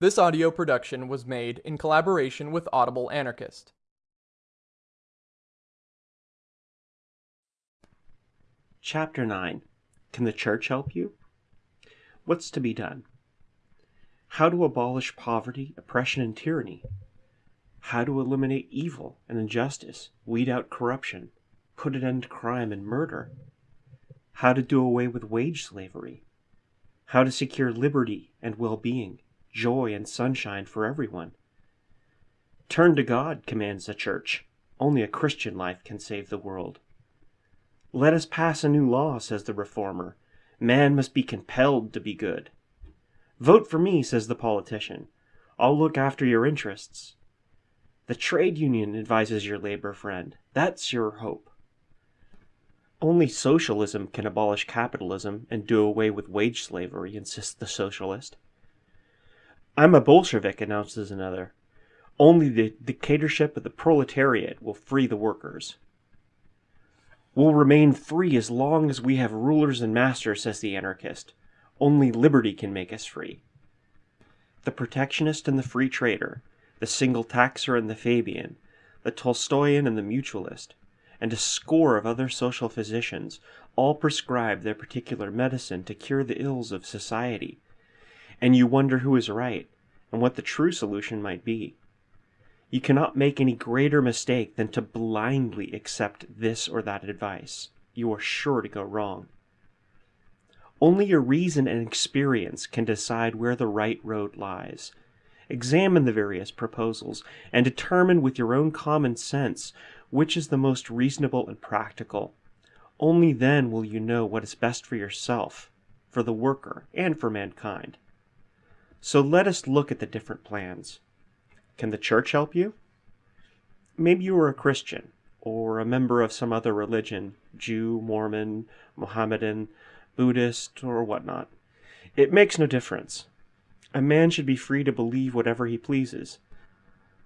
This audio production was made in collaboration with Audible Anarchist. Chapter 9 Can the Church Help You? What's to be done? How to abolish poverty, oppression, and tyranny. How to eliminate evil and injustice, weed out corruption, put an end to crime and murder. How to do away with wage slavery. How to secure liberty and well being, joy and sunshine for everyone. Turn to God, commands the Church. Only a Christian life can save the world. Let us pass a new law, says the Reformer. Man must be compelled to be good. Vote for me, says the politician. I'll look after your interests. The trade union advises your labor friend. That's your hope. Only socialism can abolish capitalism and do away with wage slavery, insists the socialist. I'm a Bolshevik, announces another. Only the dictatorship of the proletariat will free the workers. We'll remain free as long as we have rulers and masters, says the anarchist. Only liberty can make us free. The protectionist and the free trader, the single taxer and the Fabian, the Tolstoyan and the mutualist, and a score of other social physicians all prescribe their particular medicine to cure the ills of society. And you wonder who is right, and what the true solution might be. You cannot make any greater mistake than to blindly accept this or that advice. You are sure to go wrong. Only your reason and experience can decide where the right road lies. Examine the various proposals and determine with your own common sense which is the most reasonable and practical. Only then will you know what is best for yourself, for the worker, and for mankind. So let us look at the different plans. Can the church help you? Maybe you are a Christian, or a member of some other religion, Jew, Mormon, Mohammedan, Buddhist, or whatnot. It makes no difference. A man should be free to believe whatever he pleases.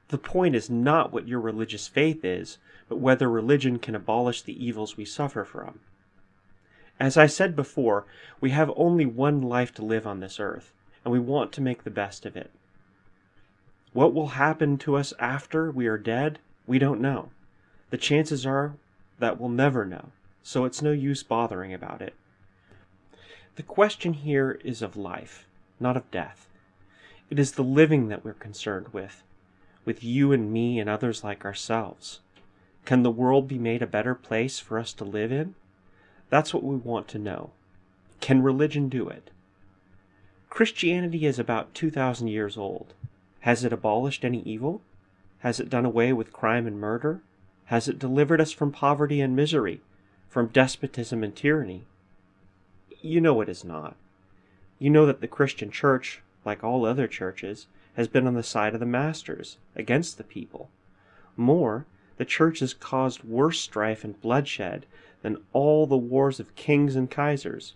The point is not what your religious faith is, but whether religion can abolish the evils we suffer from. As I said before, we have only one life to live on this earth, and we want to make the best of it. What will happen to us after we are dead, we don't know. The chances are that we'll never know, so it's no use bothering about it. The question here is of life, not of death. It is the living that we're concerned with, with you and me and others like ourselves. Can the world be made a better place for us to live in? That's what we want to know. Can religion do it? Christianity is about 2,000 years old. Has it abolished any evil? Has it done away with crime and murder? Has it delivered us from poverty and misery, from despotism and tyranny? You know it is not. You know that the Christian church, like all other churches, has been on the side of the masters, against the people. More, the church has caused worse strife and bloodshed than all the wars of kings and kaisers.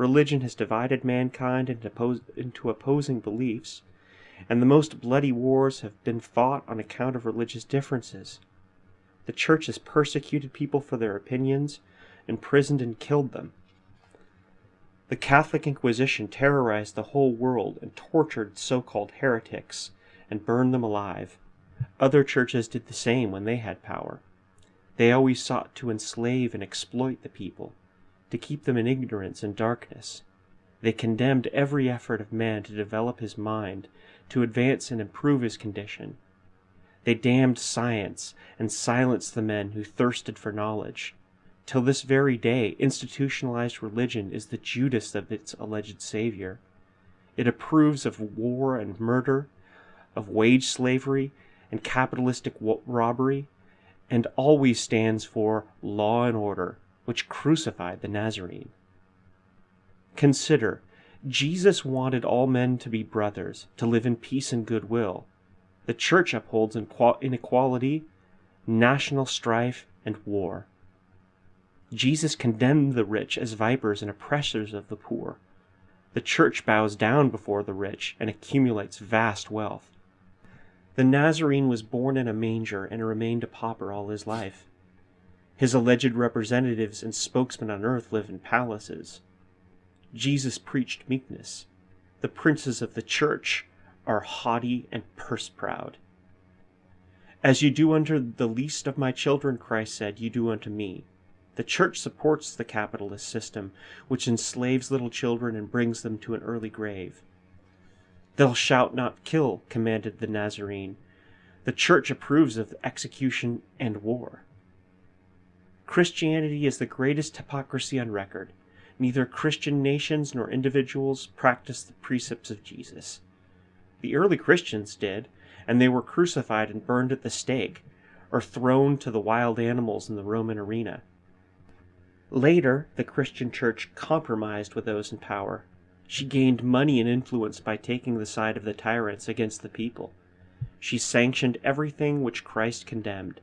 Religion has divided mankind into, into opposing beliefs, and the most bloody wars have been fought on account of religious differences. The church has persecuted people for their opinions, imprisoned and killed them. The Catholic Inquisition terrorized the whole world and tortured so-called heretics and burned them alive. Other churches did the same when they had power. They always sought to enslave and exploit the people, to keep them in ignorance and darkness. They condemned every effort of man to develop his mind, to advance and improve his condition. They damned science and silenced the men who thirsted for knowledge. Till this very day, institutionalized religion is the Judas of its alleged savior. It approves of war and murder, of wage slavery and capitalistic robbery, and always stands for law and order, which crucified the Nazarene. Consider, Jesus wanted all men to be brothers, to live in peace and goodwill. The church upholds inequality, national strife, and war. Jesus condemned the rich as vipers and oppressors of the poor. The church bows down before the rich and accumulates vast wealth. The Nazarene was born in a manger and remained a pauper all his life. His alleged representatives and spokesmen on earth live in palaces. Jesus preached meekness. The princes of the church are haughty and purse proud. As you do unto the least of my children, Christ said, you do unto me. The church supports the capitalist system, which enslaves little children and brings them to an early grave. Thou shalt not kill, commanded the Nazarene. The church approves of execution and war. Christianity is the greatest hypocrisy on record. Neither Christian nations nor individuals practice the precepts of Jesus. The early Christians did, and they were crucified and burned at the stake, or thrown to the wild animals in the Roman arena. Later, the Christian church compromised with those in power. She gained money and influence by taking the side of the tyrants against the people. She sanctioned everything which Christ condemned,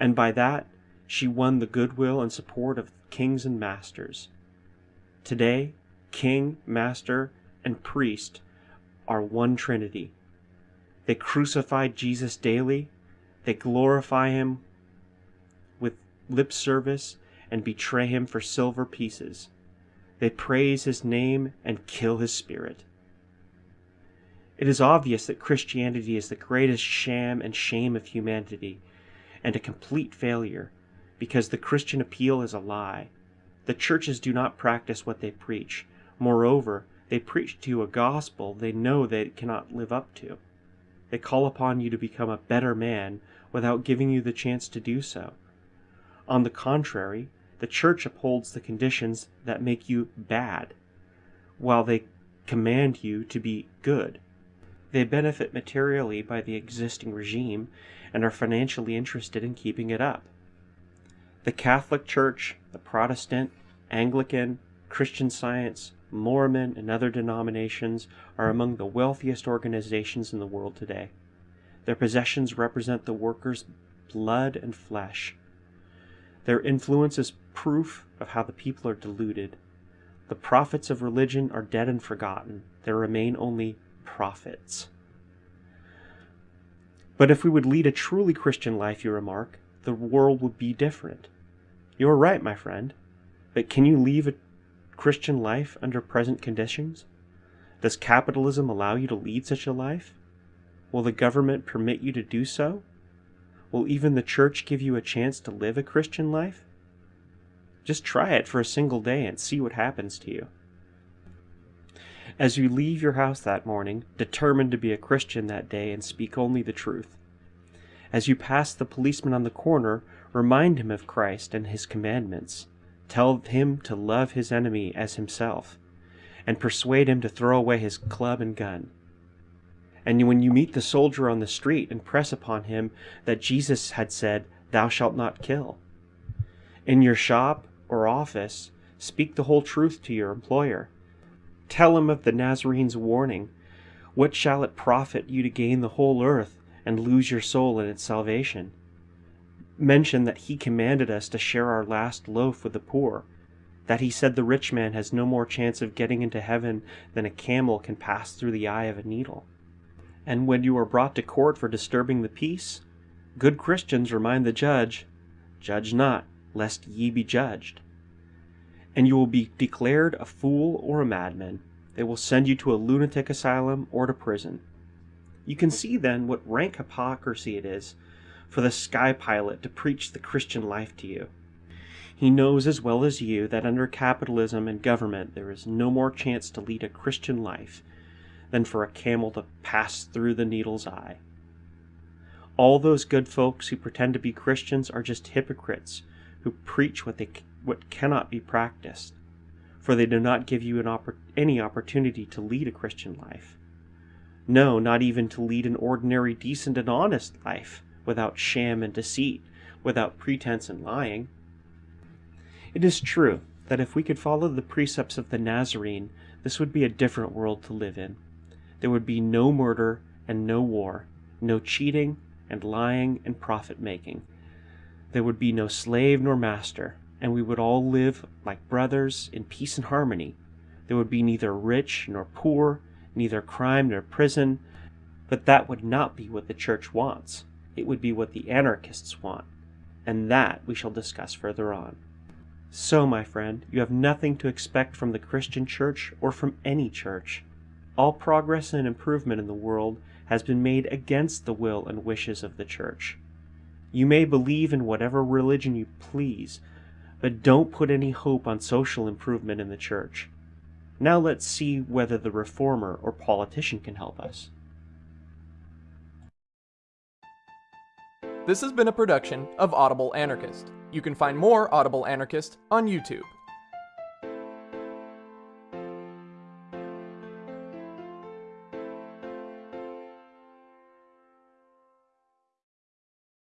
and by that she won the goodwill and support of kings and masters. Today, king, master, and priest are one trinity. They crucify Jesus daily, they glorify him with lip service and betray him for silver pieces. They praise his name and kill his spirit. It is obvious that Christianity is the greatest sham and shame of humanity, and a complete failure, because the Christian appeal is a lie. The churches do not practice what they preach. Moreover, they preach to you a gospel they know they cannot live up to. They call upon you to become a better man without giving you the chance to do so. On the contrary, the church upholds the conditions that make you bad, while they command you to be good. They benefit materially by the existing regime and are financially interested in keeping it up. The Catholic Church, the Protestant, Anglican, Christian Science, Mormon, and other denominations are among the wealthiest organizations in the world today. Their possessions represent the workers' blood and flesh. Their influence is proof of how the people are deluded. The prophets of religion are dead and forgotten. There remain only profits. But if we would lead a truly Christian life, you remark, the world would be different. You are right, my friend. But can you leave a Christian life under present conditions? Does capitalism allow you to lead such a life? Will the government permit you to do so? Will even the church give you a chance to live a Christian life? Just try it for a single day and see what happens to you. As you leave your house that morning, determined to be a Christian that day and speak only the truth. As you pass the policeman on the corner, remind him of Christ and his commandments. Tell him to love his enemy as himself, and persuade him to throw away his club and gun. And when you meet the soldier on the street, impress upon him that Jesus had said, Thou shalt not kill. In your shop or office, speak the whole truth to your employer. Tell him of the Nazarene's warning. What shall it profit you to gain the whole earth and lose your soul in its salvation? mention that he commanded us to share our last loaf with the poor, that he said the rich man has no more chance of getting into heaven than a camel can pass through the eye of a needle. And when you are brought to court for disturbing the peace, good Christians remind the judge, Judge not, lest ye be judged. And you will be declared a fool or a madman. They will send you to a lunatic asylum or to prison. You can see then what rank hypocrisy it is for the sky pilot to preach the Christian life to you. He knows as well as you that under capitalism and government there is no more chance to lead a Christian life than for a camel to pass through the needle's eye. All those good folks who pretend to be Christians are just hypocrites who preach what they what cannot be practiced, for they do not give you oppor- any opportunity to lead a Christian life. No, not even to lead an ordinary, decent, and honest life without sham and deceit, without pretense and lying. It is true that if we could follow the precepts of the Nazarene, this would be a different world to live in. There would be no murder and no war, no cheating and lying and profit making. There would be no slave nor master, and we would all live like brothers in peace and harmony. There would be neither rich nor poor, neither crime nor prison, but that would not be what the church wants it would be what the anarchists want, and that we shall discuss further on. So, my friend, you have nothing to expect from the Christian church or from any church. all progress and improvement in the world has been made against the will and wishes of the church. You may believe in whatever religion you please, but don't put any hope on social improvement in the church. Now let's see whether the reformer or politician can help us. This has been a production of Audible Anarchist. You can find more Audible Anarchist on YouTube.